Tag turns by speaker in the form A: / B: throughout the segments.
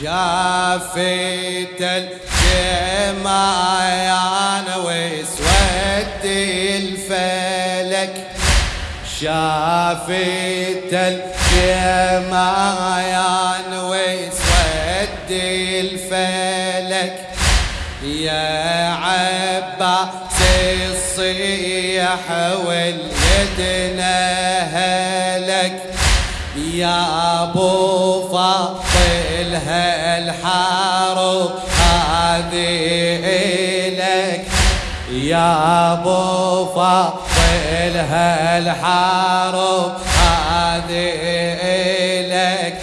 A: شافت الجمايان واسود الفلك. شافت الجمايان واسود الفلك. يا عباس الصيح واليدنا يا أبو فاضل هالحارب هذه لك يا أبو فاضل هالحارب هذه لك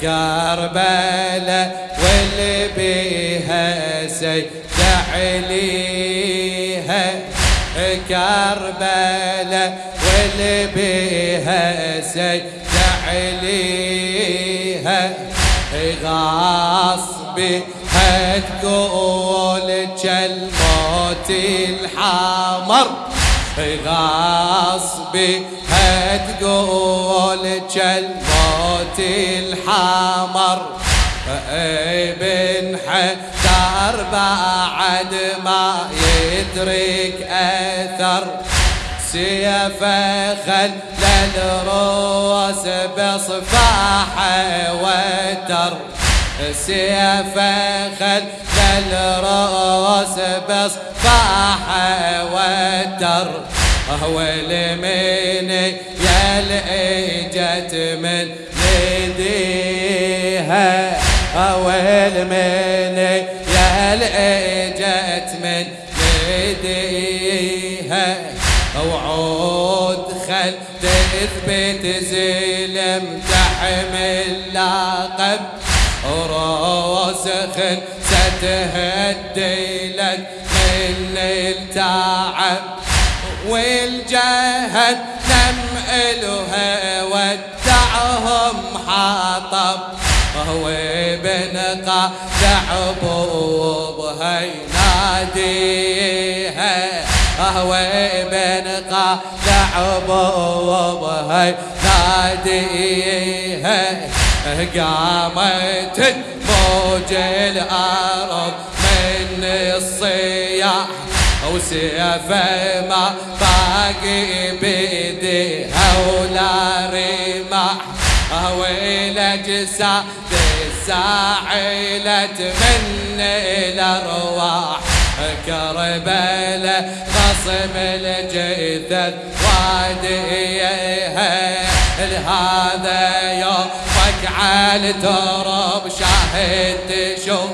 A: كربلاء واللي بيها سيد عليها كربلاء واللي بيها سيد عليها غاصبي هتقول الموت الحمر. غاصبي هتقول الموت الحمر. ابن حدار بعد ما يترك أثر. سيف خل الروس بصفاحة وتر سيف خل الروس بصفاحة وتر هو المين يلئجت من لديها هو المين يلئجت من لديها وعود خل تثبت زلم تحمل لقب وراسخ ستهدي لك من التعب والجهد نم إلها ودعهم حاطب وهو بنقى دعبوبها يناديها وهو بنقى دعبوبها يناديها قامت موج الأرض من الصياح وسيفه ما باقي بيديها ولا رماح والاجساد الساعلت من الارواح كربلاء خصم الجثث واديها لهذا يومك على تراب شاهد تشوف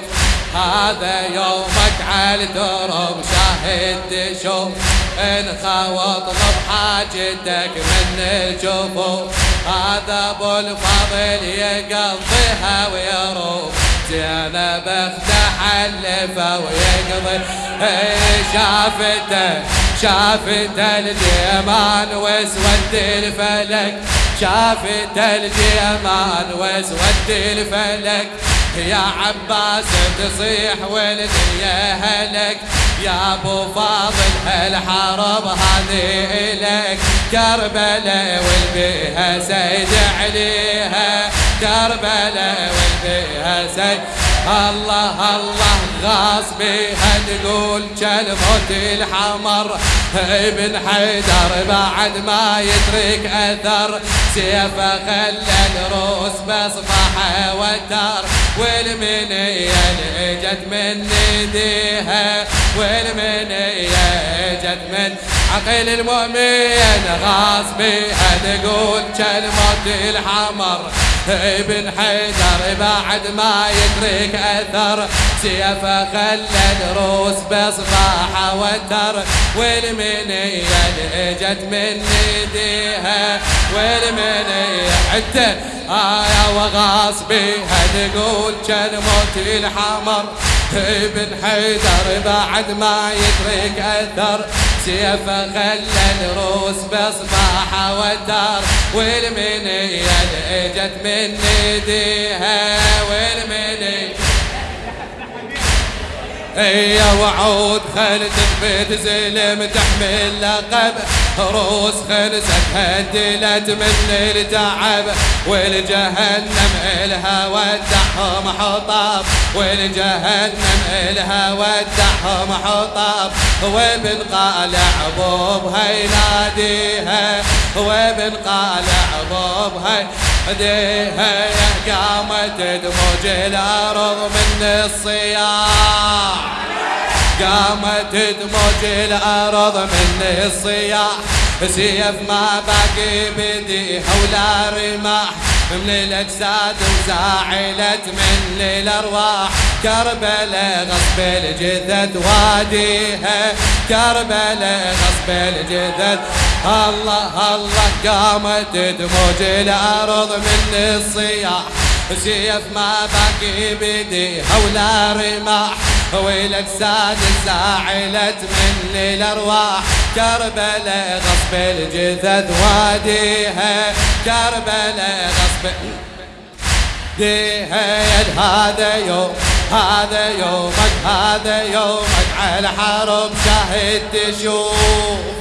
A: هذا يومك على الدرب شاهد تشوف انخوض حاجتك من الجفوف هذا ابو الفضل يقضيها ويروح زينب اخته حلفه ويقضي. شافته شافته الجمال واسود الفلك. شافته الجمال واسود الفلك. يا عباس تصيح والدنيا هلك. يا ابو فاضل هالحرب هذه لك كربلاء والبيها سيد عليها كربلاء والبيها سيد الله الله غاصبي تقول كلمة الحمر؟ ابن حيدر بعد ما يترك أثر. سيفه خلى الروس بصفحه وتر. والمنية اجت من ايديها والمنية اجت من عقل المؤمن. غاصبي تقول كلمة الحمر؟ ابن حيدر بعد ما يترك أثر سيفه خلى الروس بصباحه وتر والمنية اجت من ايديها والمنية حتى آية وغاصبي تقول كلمة الحمر ابن حيدر بعد ما يترك أثر سيفه خلى الروس بصباحه وتر والمنية إجت من إيديها والمنية يا وعود خل تثبت زلم تحمل لقب. روس خلصت هدلت من التعب والجهنم إلها ودعهم حطاب والجهنم إلها ودعهم حطاب وابن قالع بوبها يناديها وابن قالع بوبها يناديها قامت دموج الأرض من الصياح قامت دموج الأرض من الصياح. سيف ما باقي بديها ولا رماح. من الأجساد وزاعلت من الأرواح. كربلاء غصب الجثث واديها. كربلاء غصب الجثث. الله الله قامت دموج الأرض من الصياح. سيف ما باقي بديها ولا رماح. والاجساد زاعلت من الأرواح. كربلاء غصب الجثث واديها. كربلاء غصب ديها. هذا يوم هذا يومك هذا يومك على حرب شاهد تشوف.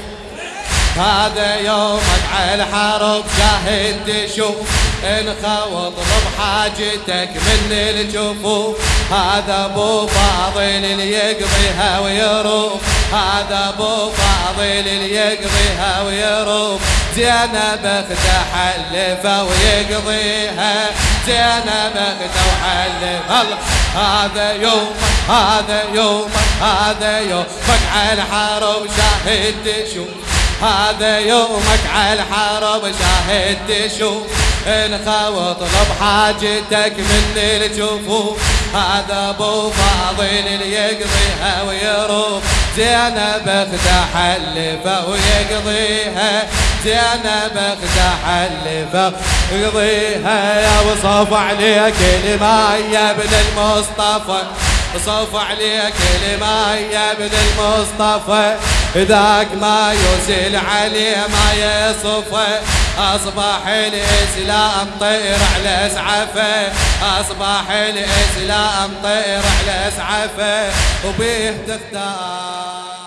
A: هذا يومك على الحرب شاهد تشوف انخوض بحاجتك من الجفوف هذا أبو فاضل اللي يقضيها ويروح. هذا أبو فاضل اللي يقضيها ويروح. زينب اخته حلفه ويقضيها. زينب اخته وحلف الله هذا يوم هذا يوم هذا يومك على الحرب شاهد تشوف. هذا يومك على الحرب شاهد تشوف انخوط اطلب حاجتك من الجفوف هذا أبو فاضل اللي يقضيها ويروح. زينب اخته حلفة ويقضيها. زينب اخته حلفة ويقضيها. يا وصف عليك يا ابن المصطفى. صف عليك لما يا ابن المصطفى. ذاك ما يزيل عليه ما يصفى أصبح الإسلام طير على اسعفه أصبح الإسلام طير على اسعفه وبيه تختار.